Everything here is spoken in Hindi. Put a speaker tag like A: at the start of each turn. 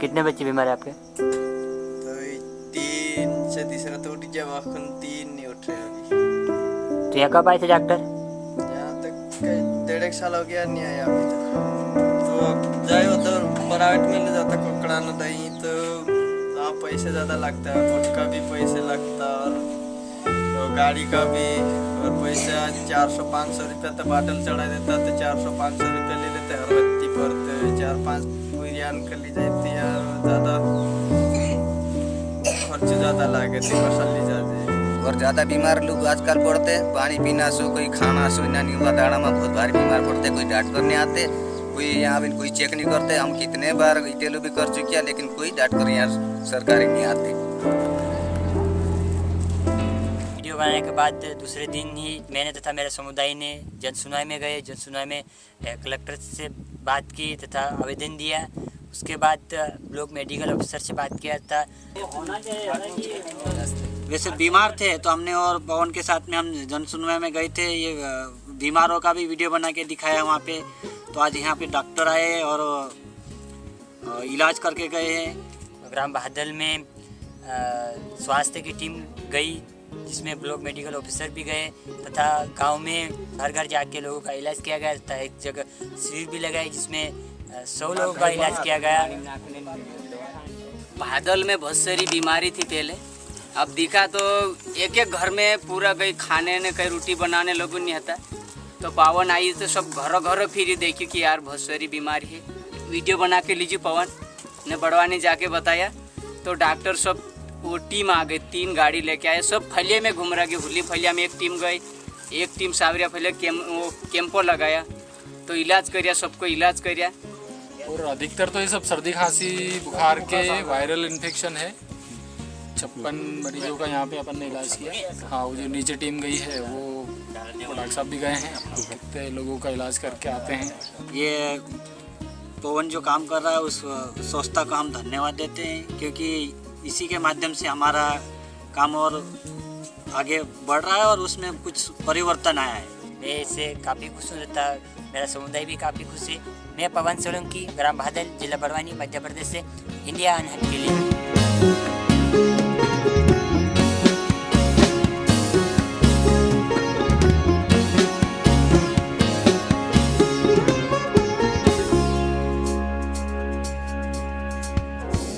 A: कितने बच्चे बीमार है आपके?
B: तो तीन से तीसरा तो उठ गया वाखन तीन नहीं उठ रहे अभी।
A: तो यहाँ कब आए थे डॉक्टर
B: यहाँ तक डेढ़ एक साल हो गया नहीं आया अभी तक। तो जाए उधर प्राइवेट में ले जाता कुकड़ाना दही तो वहाँ पैसे ज़्यादा लगता है कुछ का भी पैसे लगता और तो गाड़ी का भी और पैसा चार सौ पाँच सौ रुपया तो बाटल चढ़ा देता तो चार सौ पाँच सौ रुपया ले लेते हर व्यक्ति पर तो चार पाँच पूरियान कर ली जाती यार ज़्यादा खर्च ज़्यादा लागे थे फ़सल ली जाती
C: और ज़्यादा बीमार लोग आजकल पड़ते पानी पीना सो, कोई खाना सो नहीं हुआ दाड़ा में बहुत भारी बीमार पड़ते कोई डॉक्टर नहीं आते कोई यहाँ भी कोई चेक नहीं करते, हम कितने बार इटेलो भी कर चुके हैं, लेकिन कोई डॉक्टर यहाँ सरकारी नहीं आते।
A: बनाने के बाद दूसरे दिन ही मैंने तथा मेरे समुदाय ने जन सुनवाई में गए। जन सुनवाई में कलेक्टर से बात की तथा आवेदन दिया। उसके बाद ब्लॉक मेडिकल ऑफिसर से बात किया था
D: वैसे बीमार थे तो हमने और पवन के साथ में हम जन सुनवाई में गए थे। ये बीमारों का भी वीडियो बना के दिखाया वहाँ पे। तो आज यहाँ पे डॉक्टर आए और इलाज करके गए हैं।
A: ग्राम बहादल में स्वास्थ्य की टीम गई। जिसमें ब्लॉक मेडिकल ऑफिसर भी गए तथा गाँव में घर घर जाके लोगों का इलाज किया गया तथा एक जगह शिविर भी लगाई जिसमें सौ लोगों का इलाज किया गया।
E: बादल में बहुत सारी बीमारी थी पहले। अब दिखा तो एक एक घर में पूरा कहीं खाने ने, कहीं रोटी बनाने लोगों नहीं आता। तो पवन आई तो सब घर घर फिर देखी कि यार बहुत सारी बीमारी है। वीडियो बना के लीजिए पवन। ने बड़वानी जाके बताया। तो डॉक्टर सब वो टीम आ गई तीन गाड़ी लेके आए। सब फलिया में घूम रहा कि हुली फलिया में एक टीम गई एक टीम सावरिया फलिया कैम वो कैंपो लगाया। तो इलाज करिया सबको इलाज करिया।
F: और अधिकतर तो ये सब सर्दी खांसी बुखार के वायरल इन्फेक्शन है। छप्पन मरीजों का यहाँ पे अपन ने इलाज किया। हाँ वो जो नीचे टीम गई है वो वो डॉक्टर साहब भी गए हैं। कितने लोगों का इलाज करके आते हैं।
D: ये पवन जो काम कर रहा है उस संस्था को हम धन्यवाद देते हैं क्योंकि इसी के माध्यम से हमारा काम और आगे बढ़ रहा है और उसमें कुछ परिवर्तन आया है।
A: मैं इससे काफ़ी खुश हूँ तथा मेरा समुदाय भी काफ़ी खुश है। मैं पवन सोलंकी, ग्राम बहादल जिला बड़वानी, मध्य प्रदेश से, इंडिया अनहट के लिए।